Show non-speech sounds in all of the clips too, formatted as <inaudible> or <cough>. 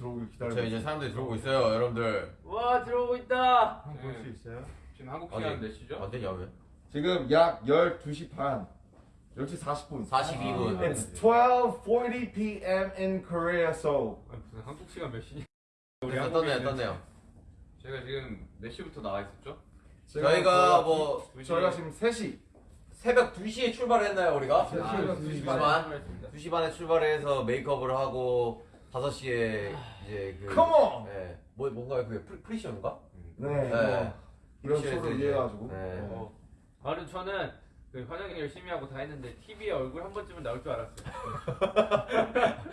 들어오길 기다리고 저 이제 사람들이 들어오고 있어요, 여러분들. 와 들어오고 있다. 한번 볼수 있어요? 지금 한국 어디? 시간 몇 시죠? 안 되냐 왜? 지금 약 12시 반 10시 40분 42분. 아, It's 12:40 p.m. in Korea, so 아니, 무슨 한국 시간 몇 시냐? 그래서 떴네요, 떴네요. 제가 지금 몇 시부터 나와 있었죠? 저희가 뭐 저희가 지금 3시 새벽 2시에 출발했나요, 우리가? 세 시, 아, 두시 반. 2시 반에 출발해서 메이크업을 하고 5시에 이제 그 Come on! 네. 뭐 뭔가요? 그게 프리, 프리시언가? 네, 네. 뭐 이런 프리시언에서 쇼를 이제, 위해 가지고 네. 어. 나는 저는 그 화장 열심히 하고 다 했는데 TV에 얼굴 한 번쯤은 나올 줄 알았어요.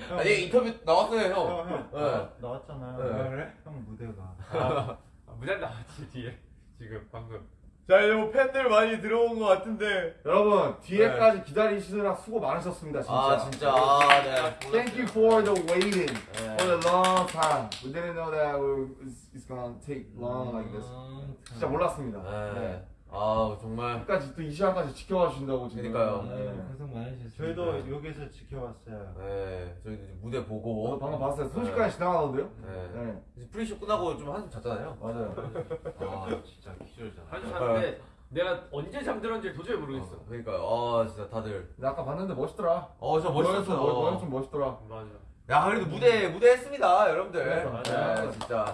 <laughs> 아니 인터뷰 나왔어요, 형. 형, 형. 네. 나- 나왔잖아요. 네. 아, 그래? 형 무대가. 아, 무단 나왔지 뒤에 지금 방금. 자, 이제 뭐 팬들 많이 들어온 것 같은데. 여러분 뒤에까지 기다리시느라 수고 많으셨습니다 진짜 아, 진짜. 아, 네. Thank you for the waiting 네. for the long time. We didn't know that it's, it's gonna take long like this. 진짜 몰랐습니다. 네. 네. 아, 정말. 끝까지 또 이 시간까지 지켜봐 주신다고. 그러니까요. 네. 고생 많으셨습니다. 저희도 여기서 지켜봤어요. 네. 저희 이제 무대 보고. 저도 방금 봤어요. 순식간에 지나가던데요? 네. 네, 이제 프리쇼 끝나고 좀 한숨 잤잖아요. 맞아요. 아 진짜 기절잖아. 한주 잤는데 내가 언제 잠들었는지 도저히 모르겠어. 어, 그러니까요. 아, 진짜 다들. 근데 아까 봤는데 멋있더라. 어, 저 멋있었어요. 너는 좀, 멋있더라. 맞아. 야, 그래도 무대, 무대 했습니다, 여러분들. 맞아요. 네, 진짜.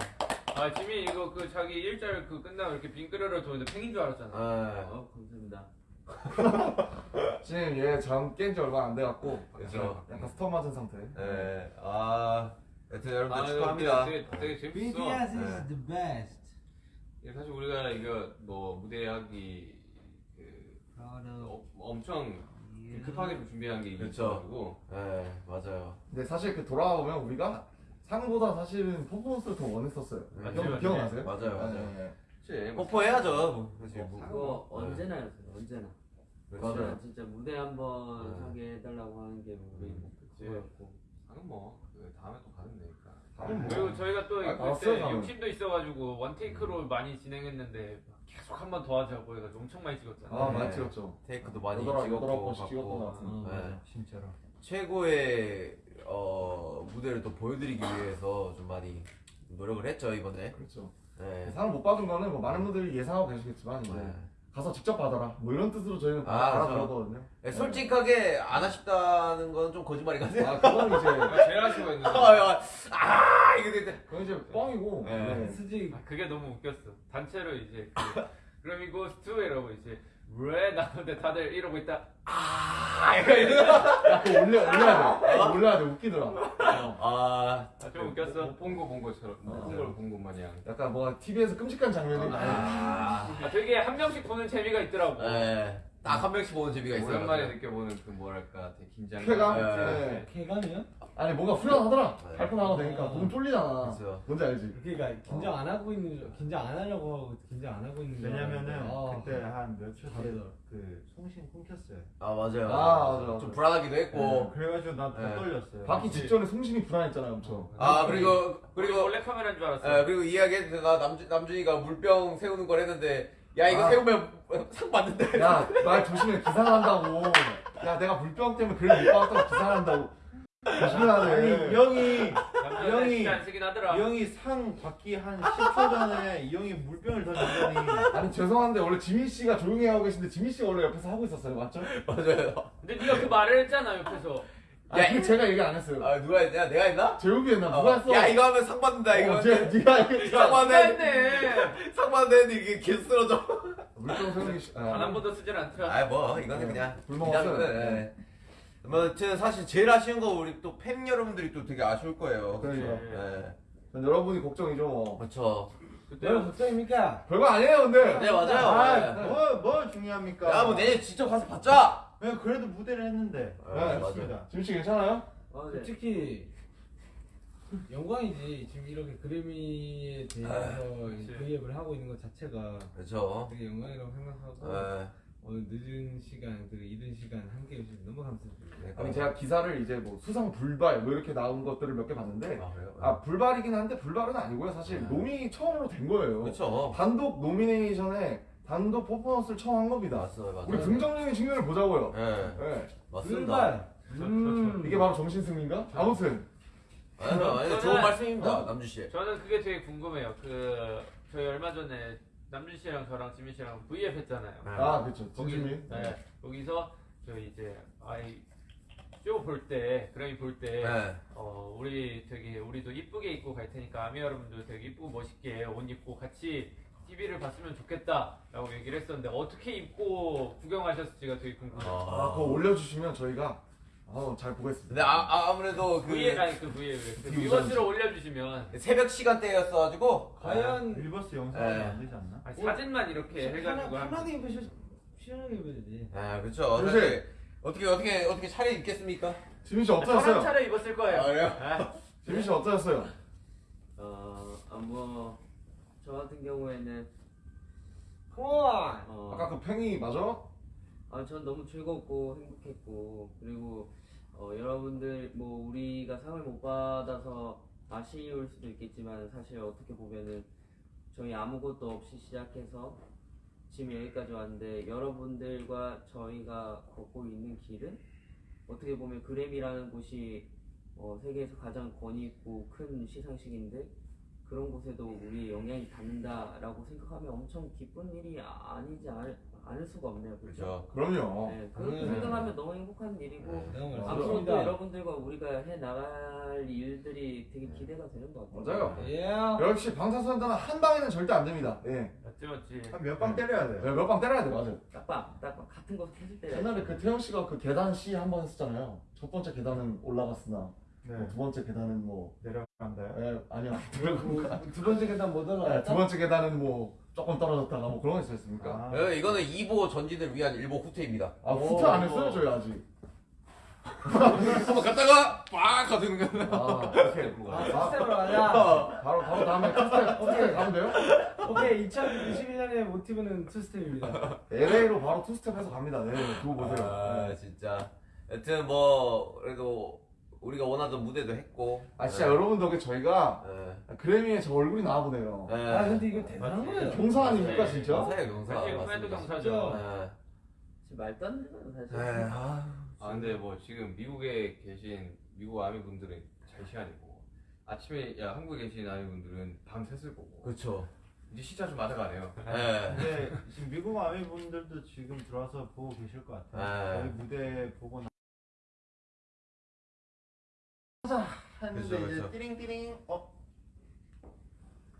아 지민 이거 그 자기 일절 그 끝나고 이렇게 빙그레를 도는데 팽인 줄 알았잖아. 네. 어 감사합니다. <laughs> 지금 얘잠 깬지 얼마 안 돼갖고 그죠. 약간 스톱 맞은 상태. 네. 아, 여튼 여러분들 아, 축하합니다. 되게, 되게 재밌어. BTS 네. is the best. 이게 사실 우리가 이거 뭐 무대 하기 그 어, 엄청. 급하게 좀 준비한 게 그쵸. 있어가지고 네, 맞아요. 근데 사실 그 돌아와 보면 우리가 상보다 사실은 퍼포먼스를 더 원했었어요. 맞지, 기억-. 기억나세요? 맞아요, 맞아요. 네, 네. 그치 뭐 뽀뽀해야죠. 뭐, 그치, 뭐. 그거 네. 언제나였어요 언제나 그렇죠. 맞아요. 진짜 무대 한번 네. 하게 해달라고 하는 게 우리 음, 목표였고 나는 뭐그 다음에 또 가면 되니까. 뭐. 그리고 저희가 또 아, 그때 저는. 욕심도 있어가지고 원테이크로 많이 진행했는데 계속 한 번 더 하자고 해가지고 엄청 많이 찍었잖아. 아 네. 많이 찍었죠. 테이크도 많이 여덟, 여덟 찍었고, 번씩 찍었던 것. 같은데. 어, 네. 진짜로. 최고의 어, 무대를 또 보여드리기 위해서 좀 많이 노력을 했죠 이번에. 그렇죠. 네. 상을 못 받은 거는 뭐 많은 분들이 예상하고 계시겠지만 이제 네. 가서 직접 받아라. 뭐 이런 뜻으로 저희는 아, 받아들었거든요. 네, 솔직하게 안 하십다는 건 좀 거짓말이 같아요. 아 그건 이제 아, <laughs> 제일 아쉬워 했는데. 아, 아, 이거 근데 그건 이제 뻥이고. 네. 네. 수지 아, 그게 너무 웃겼어. 단체로 이제 그, 그럼 이거 스투 이러고 이제 왜 나오는데 다들 이러고 있다. 아, 이거 이거. 야 그거 올려 올려야 돼. 그거 올려야 돼. 웃기더라. 어. 아, 아, 좀 웃겼어. 못본 거 본 것처럼 못본걸본것 마냥. 약간 뭐가 TV에서 끔찍한 장면이. 아, 아, 되게 한 명씩 보는 재미가 있더라고. 네. 딱 한 명씩 보는 재미가 있어요. 오랜만에 느껴보는 그 뭐랄까 되게 긴장. 쾌감? 네. 네. 쾌감이요? 아니 뭔가 후련하더라. 네. 발표 나가고 되니까 몸 쫄리잖아. 그렇죠. 뭔지 알지? 그러니까 긴장 안 하고 있는 줄- 긴장 안 하려고 하고 긴장 안 하고 있는 줄 왜냐면은 알았는데, 아, 그때 한 며칠 다르더라. 뒤그 송신 끊겼어요. 아 맞아요. 아, 맞아, 맞아. 좀 불안하기도 했고. 그래가지고 난더 네. 떨렸어요. 받기 직전에 송신이 불안했잖아요, 엄청. 아 그리고 그리고 그리고 원래 카메라인 줄 알았어. 예, 그리고 이야기했다가 남준 남준이가 물병 세우는 걸 했는데 야 이거 아. 세우면 상 받는데. 야, 말 조심해 기상한다고. 야, 내가 물병 때문에 글을 못 받았다고 기상한다고. 조심해야 아니 돼. 이 형이 형이- 형이 상 받기 한 10초 전에 이 형이 물병을 던지더니 아니 죄송한데 원래 지민 씨가 조용히 하고 계신데 지민 씨가 원래 옆에서 하고 있었어요, 맞죠? <laughs> 맞아요. 근데 네가 그 말을 했잖아 옆에서. 아, 야, 그 제가 얘기 안 했어요. 아 누가 했냐? 내가 했나? 재욱이 했나? 어, 누가 했어? 야 이거 하면 상 받는다 이거. 어, 제, 네가 했상 받는데 했네. <laughs> 상 받는데 이게 계속 쓰러져. 물병 세우는 게. 단한 번도 쓰질 않더라. 아 뭐 이거는 네. 그냥. 기다리는 거예요. 네. 뭐 아무튼 사실 제일 아쉬운 거 우리 또 팬 여러분들이 또 되게 아쉬울 거예요. 그러니까. 네. 여러분이 걱정이죠, 뭐. 그렇죠. 그때 왜 걱정입니까? 별거 아니에요, 근데. 네 맞아요. 네. 아뭐 뭐 중요합니까? 야 뭐 내년 직접 가서 받자. 네, 그래도 무대를 했는데. 네, 맞아요. 좋습니다. 지민 씨 괜찮아요? 어, 네. 솔직히 영광이지 지금 이렇게 그래미에 대해서. 브이앱을 하고 있는 것 자체가 그렇죠. 되게 영광이라고 생각하고 네. 오늘 늦은 시간 그리고 이른 시간 함께 해주셔서 너무 감사드립니다. 네, 아니 제가 기사를 이제 뭐 수상 불발 뭐 이렇게 나온 것들을 몇 개 봤는데 아 그래요? 아 불발이긴 한데 불발은 아니고요 사실 네. 노미 처음으로 된 거예요 그렇죠. 단독 노미네이션에 단독 퍼포먼스를 처음 한 겁니다 맞아요, 맞아요. 우리 긍정적인 측면을 보자고요 네, 네. 맞습니다. 음, 이게 바로 정신승리인가? 아무튼 아니요, 아니요, 좋은 말씀입니다, 남주 씨. 저는 그게 되게 궁금해요. 그 저희 얼마 전에 남준 씨랑 저랑 지민 씨랑 V앱 했잖아요. 아 그렇죠. 거기 진심이. 네, 거기서 저희 이제 아이 쇼볼 때, 그래미 볼 때, 네. 어 우리 되게 우리도 이쁘게 입고 갈 테니까 아미 여러분도 되게 이쁘고 멋있게 옷 입고 같이 TV를 봤으면 좋겠다라고 얘기를 했었는데 어떻게 입고 구경하셨을지가 되게 궁금해요. 아 그거 올려주시면 저희가 어, 잘 보겠습니다. 근데 아, 아, 아무래도 그 V앱 아니 그 V앱 그 TV 위버스를 올려주시면 새벽 시간대였어가지고 과연 일버스 영상 네. 안 되지 않나? 아니, 사진만 이렇게 해가지고 편하게 입으셔 시원하게 입어야지. 아 그렇죠. 요새- 사실 어떻게 어떻게 어떻게 차려 입겠습니까? 지민 씨 저런 어떠셨어요? 차려 입었을 거예요. 아, 그래요? 아, 지민 씨 어떠셨어요? 어, 아, 뭐, 저 같은 경우에는, 컴온. 어, 아까 그 팽이 맞아? 아, 전 너무 즐겁고 행복했고, 그리고, 어, 여러분들, 뭐, 우리가 상을 못 받아서 아쉬울 수도 있겠지만, 사실 어떻게 보면은, 저희 아무것도 없이 시작해서, 지금 여기까지 왔는데, 여러분들과 저희가 걷고 있는 길은, 어떻게 보면 그램이라는 곳이, 어, 세계에서 가장 권위 있고 큰 시상식인데, 그런 곳에도 우리의 영향이 닿는다라고 생각하면 엄청 기쁜 일이 아니지 않을, 않을 수가 없네요. 그렇죠? 그렇죠. 그럼요. 네, 그렇게 음. 생각하면 너무 행복한 일이고 네. 너무 앞으로 또 감사합니다. 여러분들과 우리가 해 나갈 일들이 되게 기대가 되는 것 같아요. 맞아요. 예. 역시 방탄소년단은 한 방에는 절대 안 됩니다. 예. 맞지 맞지. 한 몇 방 때려야 돼요. 네, 몇방 때려야 돼, 맞아요. 딱방, 딱방 같은 거 계속 때려. 옛날에 그 태영 씨가 그 계단 C 한번 했었잖아요. 첫 번째 계단은 올라갔으나 네. 뭐두 번째 계단은 뭐 내려간다요. 예, 아니요. 그, <laughs> 두 번째 계단 못 예, 올라갔다. 두 번째 계단은 뭐 조금 떨어졌다가 뭐 그런 거 있었습니까? 아, 어, 이거는 2보 전진을 위한 1보 후퇴입니다. 아, 후퇴 안 했어요, 저희 아직. 한번 갔다가 빡 가는 거. 아, 오케이. 아, 아, 스텝으로 가자. 바로 바로 다음에 <laughs> two step two step 가면 돼요? 오케이, 2021년의 모티브는 two step입니다. LA로 바로 two step 해서 갑니다. 네, 두고 보세요. 아 네. 진짜. 여튼 뭐 그래도 우리가 원하던 무대도 했고. 아 진짜 네. 여러분 덕에 저희가 네. 그래미에 저 얼굴이 나와보네요. 네. 아, 근데 이거 대단한 거예요. 경사 아닙니까 진짜? 경사예요 경사. 맞습니다. 경사죠. 네. 지금 말도 안 되잖아 사실. 네. 아. 아 근데 뭐 지금 미국에 계신 미국 아미 분들은 잘 시간이고 아침에 야 한국에 계신 아미 분들은 밤 샜을 거고 그렇죠. 이제 시차 좀 맞아가네요. 네. 근데 지금 미국 아미 분들도 지금 들어와서 보고 계실 것 같아요. 네. 저희 무대 보고 나. 했는데 그렇죠, 이제 그렇죠. 띠링띠링 어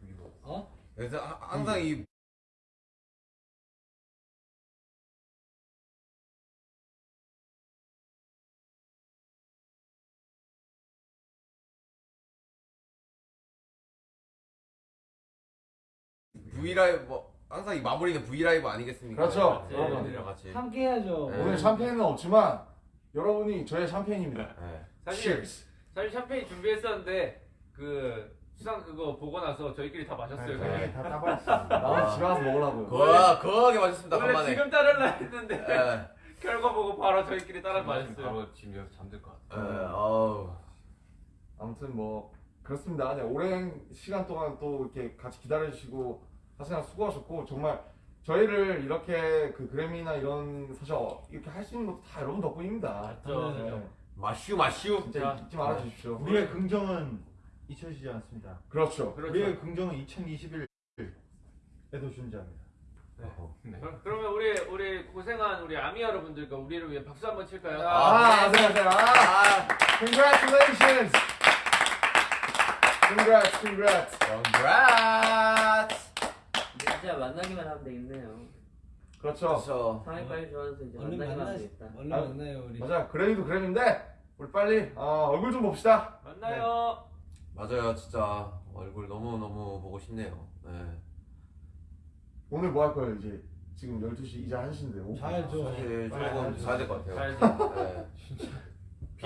그리고 어? 그래서 하- 항상 이 V 라이브 뭐 항상 이 마무리는 V 라이브 아니겠습니까? 그렇죠. 네, 여러분. 여러분들이랑 같이. 함께 해야죠. 네. 오늘 샴페인은 없지만 여러분이 저의 샴페인입니다. 네. 사실 Cheers. 사실 샴페인 준비했었는데 그 수상 그거 보고 나서 저희끼리 다 마셨어요. 그냥. 다 따봤어요. 나는 집에 가서 먹으려고요. 거하 거하게 맛있습니다 원래 간만에. 지금 따르려 했는데 네. <laughs> 결과 보고 바로 저희끼리 따라 마셨어요. 바로 지금 여기서 잠들 것 같아. 네. 어우. 아무튼 뭐 그렇습니다. 그냥 오랜 시간 동안 또 이렇게 같이 기다려주시고 사실상 수고하셨고 정말 저희를 이렇게 그 그래미나 이런 사실 어, 이렇게 할 수 있는 것도 다 여러분 덕분입니다. 맞죠. 네. 마슈 마슈. 진짜 잊지 말아 주십시오. 우리의 긍정은 잊혀지지 않습니다. 그렇죠. 우리의 그렇죠. 긍정은 2021에도 존재합니다. 네. 그럼- 그러면 우리 우리 고생한 우리 아미 여러분들과 우리를 위해 박수 한번 칠까요? 아, 네, 네. 아, congratulations. Congrats, congrats. Congrats. 이제 진짜 만나기만 하면 되겠네요. 그렇죠. 그렇죠. 상황이 빨리 좋아져서 이제 얼른 되겠다. 얼른 아, 만나요 우리. 맞아. 그래미도 그래미인데 우리 빨리 어, 얼굴 좀 봅시다. 만나요. 맞아요 진짜 얼굴 너무 너무 보고 싶네요. 네. 오늘 뭐 할 거예요 이제? 지금 12시 이제 1시인데. 자야죠. 사실 빨리 조금. 자야 될 것 같아요. 네. <laughs>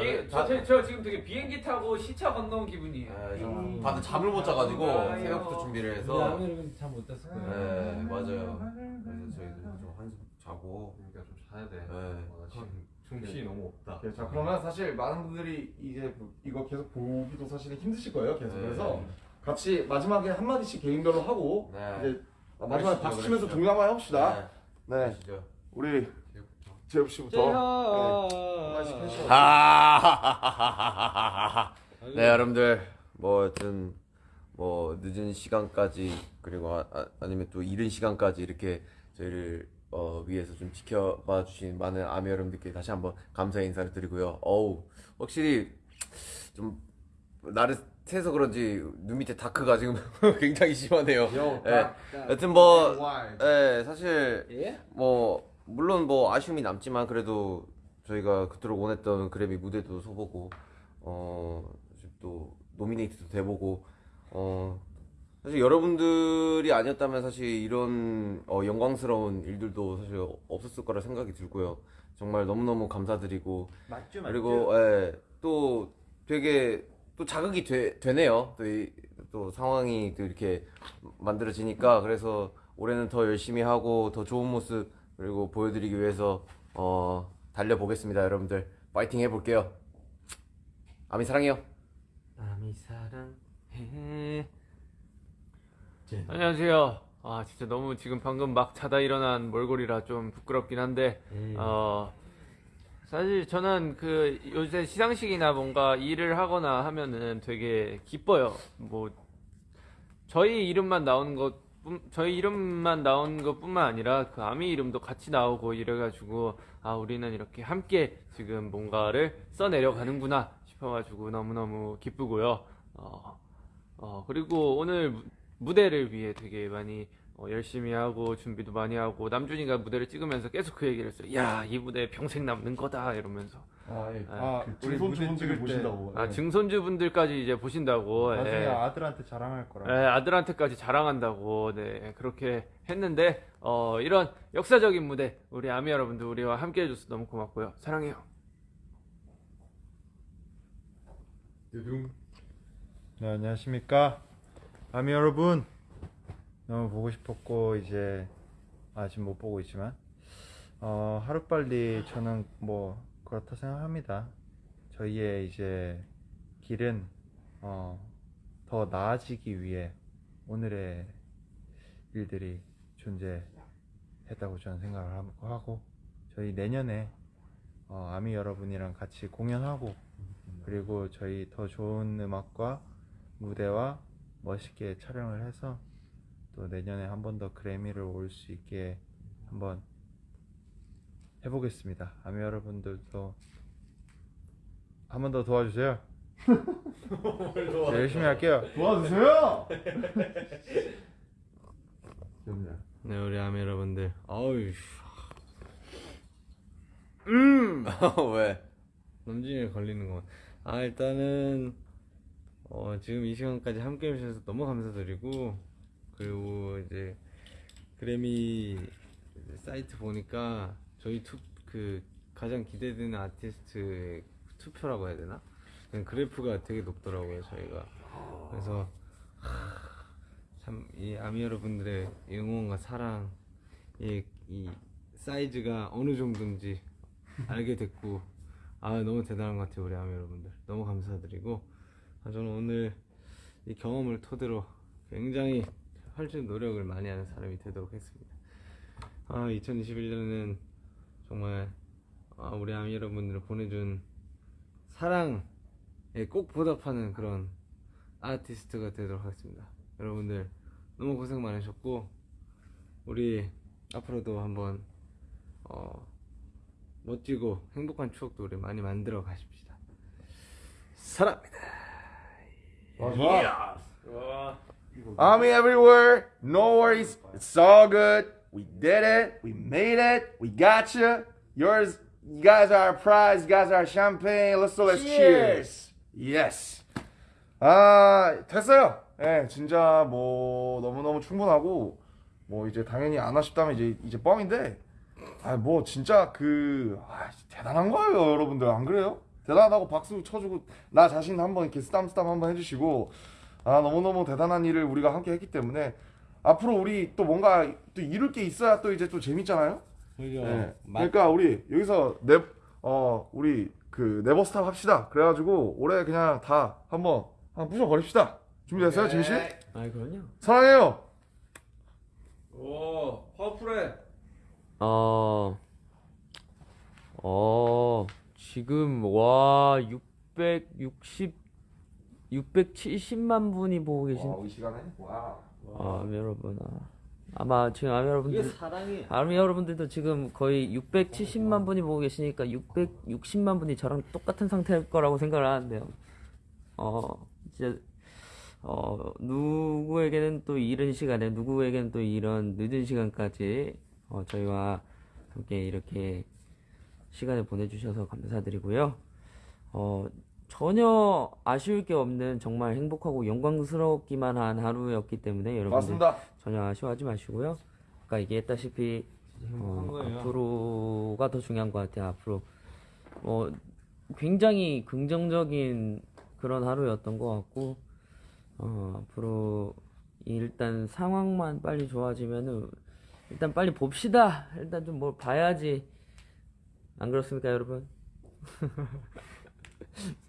비행 저, 저, 저 지금 되게 비행기 타고 시차 건너온 기분이에요. 네, 좀 음. 다들 잠을 못 자가지고 아이고. 새벽부터 준비를 우리 해서 아미 여러분 잠못 잤을 거예요. 네 맞아요. 그래서 저희도 좀 한숨 자고 그러니까 좀 자야 돼. 네. 어, 지금 정신이 너무 없다. 오케이, 자 그러면 사실 많은 분들이 이제 그- 이거 계속 보기도 사실 힘드실 거예요. 계속 네. 그래서 같이 마지막에 한 마디씩 개인별로 하고 네. 이제 마지막에 그러시죠, 박수 치면서 한번 해봅시다. 네. 네. 우리 재엽 씨부터. 네. 하하하하하하. 네 여러분들 뭐 하여튼 뭐 늦은 시간까지 그리고 아, 니면 또 이른 시간까지 이렇게 저희를 어, 위해서 좀 지켜봐 주신 많은 아미 여러분들께 다시 한번 감사 인사를 드리고요. 어우 확실히 좀 날을 새서 그런지 눈 밑에 다크가 지금 <laughs> 굉장히 심하네요. Yo, 예. 다- 여튼 뭐? 예, 사실 예? 뭐 물론 뭐 아쉬움이 남지만 그래도 저희가 그토록 원했던 그래미 무대도 서보고 어 지금 또 노미네이트도 돼보고 어 사실 여러분들이 아니었다면 사실 이런 어, 영광스러운 일들도 사실 없었을 거라 생각이 들고요 정말 너무너무 감사드리고 맞죠, 맞죠. 그리고 예, 또 되게 또 자극이 되, 되네요. 또, 이, 또 상황이 또 이렇게 만들어지니까 그래서 올해는 더 열심히 하고 더 좋은 모습 그리고 보여드리기 위해서 어, 달려보겠습니다, 여러분들. 파이팅 해볼게요. 아미 사랑해요. 아미 사랑해. 안녕하세요. 아 진짜 너무 지금 방금 막 자다 일어난 몰골이라 좀 부끄럽긴 한데 어 사실 저는 그 요새 시상식이나 뭔가 일을 하거나 하면은 되게 기뻐요. 뭐 저희 이름만 나오는 것 저희 이름만 나온 것뿐만 아니라 그 아미 이름도 같이 나오고 이래가지고 아 우리는 이렇게 함께 지금 뭔가를 써내려가는구나 싶어가지고 너무너무 기쁘고요. 어, 어 그리고 오늘 무- 무대를 위해 되게 많이 어, 열심히 하고 준비도 많이 하고 남준이가 무대를 찍으면서 계속 그 얘기를 했어요. 야 이 무대 평생 남는 거다 이러면서 아, 예. 아, 그때 보신다고. 아 예. 증손주분들까지 이제 보신다고 나중에 예. 아들한테 자랑할 거라. 네, 아들한테까지 자랑한다고 네 그렇게 했는데 어 이런 역사적인 무대 우리 아미 여러분들 우리와 함께 해줘서 너무 고맙고요 사랑해요 네, 안녕하십니까. 아미 여러분. 너무 보고 싶었고, 이제, 아직 못 보고 있지만, 어, 하루빨리 저는 뭐, 그렇다 생각합니다. 저희의 이제, 길은, 어, 더 나아지기 위해 오늘의 일들이 존재했다고 저는 생각을 하고- 저희 내년에, 어, 아미 여러분이랑 같이 공연하고, 그리고 저희 더 좋은 음악과 무대와 멋있게 촬영을 해서 또 내년에 한 번 더 그래미를 올 수 있게 한번 해보겠습니다. 아미 여러분들도 한 번 더 도와주세요. 네, 열심히 할게요. 도와주세요. <laughs> 네 우리 아미 여러분들 어우 <laughs> 왜? 남준이에 걸리는 거. 아 일단은 어, 지금 이 시간까지 함께 해주셔서 너무 감사드리고 그리고 이제 그래미 사이트 보니까 저희 투 그 가장 기대되는 아티스트의 투표라고 해야 되나? 그래프가 되게 높더라고요 저희가. 그래서 참 이 아미 여러분들의 응원과 사랑 이, 이 사이즈가 어느 정도인지 알게 됐고 아 너무 대단한 것 같아요 우리 아미 여러분들 너무 감사드리고 아, 저는 오늘 이 경험을 토대로 굉장히 훨씬 노력을 많이 하는 사람이 되도록 했습니다 아 2021년은 정말 아, 우리 아미 여러분들 보내준 사랑에 꼭 보답하는 그런 아티스트가 되도록 하겠습니다 여러분들 너무 고생 많으셨고 우리 앞으로도 한번 어, 멋지고 행복한 추억도 우리 많이 만들어 가십시다. 사랑합니다. 좋아, 좋아. Army everywhere, no worries, it's all good. We did it, we made it, we got you. Yours, you guys are our prize, you guys are our champagne. Let's do let's cheers. Yes. 아 됐어요. 예, 진짜 뭐 너무 너무 충분하고 뭐 이제 당연히 안 하셨다면 이제 이제 뻥인데. 아 뭐 진짜 그 아, 대단한 거예요, 여러분들 안 그래요? 대단하다고 박수 쳐주고 나 자신 한번 이렇게 쓰담쓰담 한번 해주시고 아 너무너무 대단한 일을 우리가 함께 했기 때문에 앞으로 우리 또 뭔가 또 이룰 게 있어야 또 이제 또 재밌잖아요. 그죠? 네. 마- 그러니까 우리 여기서 넵어 우리 그 네버스탑 합시다. 그래가지고 올해 그냥 다 한번 한번 부셔 버립시다. 준비됐어요, 진씨? 아 그럼요. 사랑해요. 오 파워풀해 어, 어, 지금 와, 660 670만 분이 보고 계신 와, 이 시간에? 와. 아, 여러분 아, 아마 지금 아미 이게 여러분들 사랑이 아미 여러분들도 지금 거의 670만 분이 보고 계시니까 660만 분이 저랑 똑같은 상태일 거라고 생각을 하는데요. 어 진짜 어 누구에게는 또 이른 시간에 누구에게는 또 이런 늦은 시간까지 어, 저희와 함께 이렇게 시간을 보내주셔서 감사드리고요. 어 전혀 아쉬울 게 없는 정말 행복하고 영광스럽기만 한 하루였기 때문에 여러분들 맞습니다. 전혀 아쉬워하지 마시고요. 아까 얘기했다시피 어. 앞으로가 더 중요한 것 같아요. 앞으로 어, 굉장히 긍정적인 그런 하루였던 것 같고 어, 앞으로 일단 상황만 빨리 좋아지면은 일단 빨리 봅시다. 일단 좀 뭘 봐야지. 안 그렇습니까, 여러분? <laughs>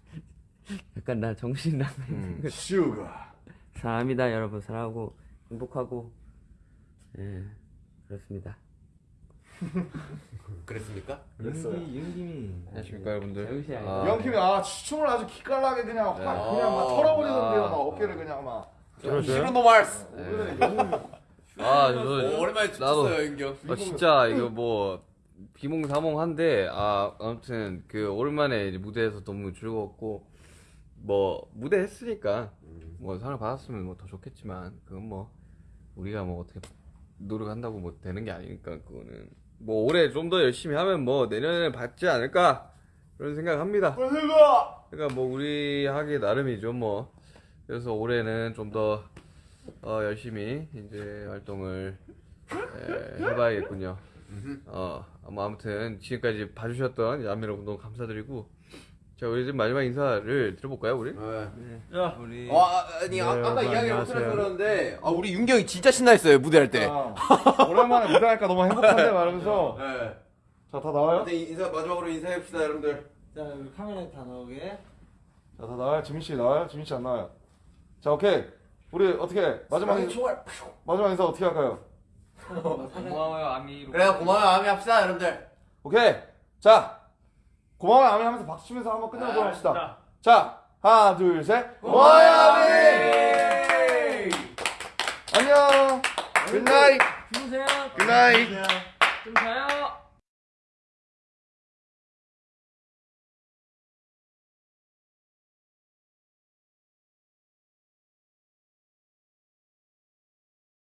약간 나 정신 나간 음. 슈가. 사람이다 여러분 사랑하고 행복하고 예 그렇습니다 <laughs> 그랬습니까? 그랬어요. 윤김이 안녕하십니까 여러분들. 아. 영킴이 아 춤을 아주 기깔나게 그냥 확 네. 그냥 막 아. 털어버리던데요. 아. 막 어깨를 그냥 막. 마스. 오늘은 영킴이 아, 저도 오, 오랜만에 나도- 춤췄어요 윤경. 아, 진짜 이거 뭐 비몽사몽한데 아 아무튼 그 오랜만에 무대에서 너무 즐거웠고 뭐 무대 했으니까 뭐 상을 받았으면 뭐 더 좋겠지만 그건 뭐 우리가 뭐 어떻게 노력한다고 뭐 되는 게 아니니까 그거는. 뭐 올해 좀 더 열심히 하면 뭐 내년에 받지 않을까 그런 생각합니다. 그러니까 뭐 우리 하기 나름이죠 뭐. 그래서 올해는 좀더 어, 열심히 이제 활동을 에, 해봐야겠군요. 어, 뭐 아무튼 지금까지 봐주셨던 야미 여러분 너무 감사드리고 자 우리 이제 마지막 인사를 들어볼까요 우리? 야 우리 어, 아, 아니 아, 네, 아까 여러분, 이야기를 못해서 안녕하세요. 그러는데 아, 우리 윤경이 진짜 신나했어요 무대할 때. 아, 오랜만에 무대하니까 너무 행복한데 <laughs> 말하면서 네. 자다 나와요? 근데 인사 마지막으로 인사해봅시다 여러분들. 자 우리 카메라에 다 나오게 자다 나와요? 지민 씨 나와요? 지민 씨 안 나와요? 자 오케이 우리 어떻게 마지막 인, 총알. 마지막 인사 어떻게 할까요? 고마워요 아미로. 그래 고마워요 아미 합시다 여러분들. 오케이 자 고마워요 아미 하면서 박수 치면서 한번 끝내보도록 합시다. 자 하나 둘 셋. 고마워요 아미 안녕! 굿나잇 주무세요. 굿나잇 좀 자요